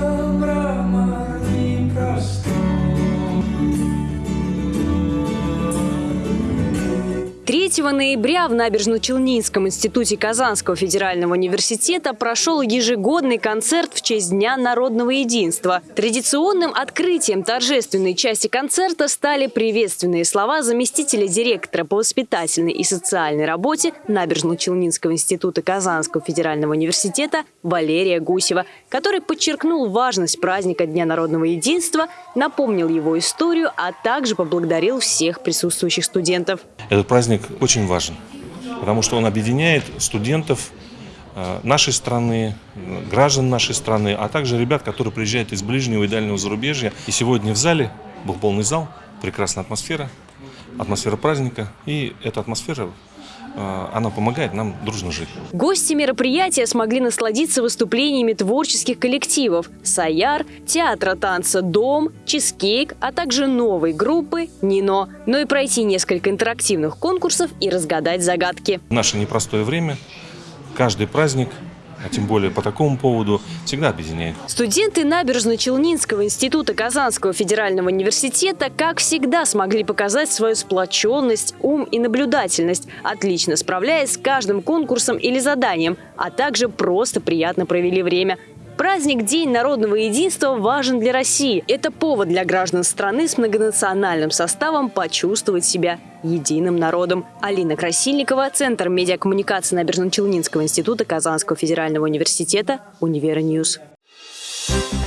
sombra. 3 ноября в Набережно-Челнинском институте Казанского федерального университета прошел ежегодный концерт в честь Дня народного единства. Традиционным открытием торжественной части концерта стали приветственные слова заместителя директора по воспитательной и социальной работе Набережно-Челнинского института Казанского федерального университета Валерия Гусева, который подчеркнул важность праздника Дня народного единства, напомнил его историю, а также поблагодарил всех присутствующих студентов. Этот праздник очень важен, потому что он объединяет студентов э, нашей страны, граждан нашей страны, а также ребят, которые приезжают из ближнего и дальнего зарубежья. И сегодня в зале был полный зал, прекрасная атмосфера, атмосфера праздника. И эта атмосфера Э, она помогает нам дружно жить. Гости мероприятия смогли насладиться выступлениями творческих коллективов «Саяр», театра танца «Дом», «Чизкейк», а также новой группы «Нино», но и пройти несколько интерактивных конкурсов и разгадать загадки. В наше непростое время каждый праздник а тем более по такому поводу, всегда объединяет. Студенты Набережно-Челнинского института Казанского федерального университета, как всегда, смогли показать свою сплоченность, ум и наблюдательность, отлично справляясь с каждым конкурсом или заданием, а также просто приятно провели время. Праздник День народного единства важен для России. Это повод для граждан страны с многонациональным составом почувствовать себя единым народом. Алина Красильникова, Центр медиакоммуникации Набережно-Челнинского института Казанского федерального университета, Univer News.